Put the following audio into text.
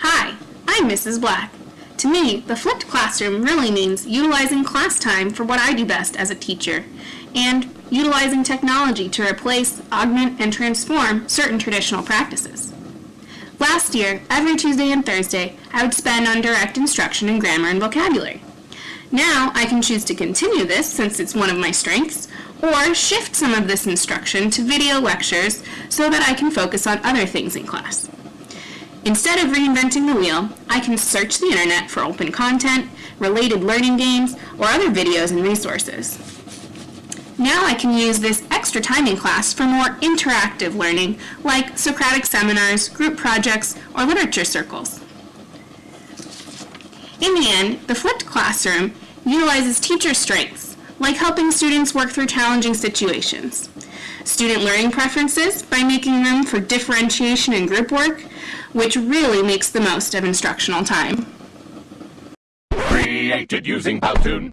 Hi, I'm Mrs. Black. To me, the flipped classroom really means utilizing class time for what I do best as a teacher, and utilizing technology to replace, augment, and transform certain traditional practices. Last year, every Tuesday and Thursday, I would spend on direct instruction in grammar and vocabulary. Now, I can choose to continue this since it's one of my strengths, or shift some of this instruction to video lectures so that I can focus on other things in class. Instead of reinventing the wheel, I can search the internet for open content, related learning games, or other videos and resources. Now I can use this extra time in class for more interactive learning, like Socratic seminars, group projects, or literature circles. In the end, the flipped classroom utilizes teacher strengths, like helping students work through challenging situations, student learning preferences by making room for differentiation and group work, which really makes the most of instructional time. Created using Powtoon.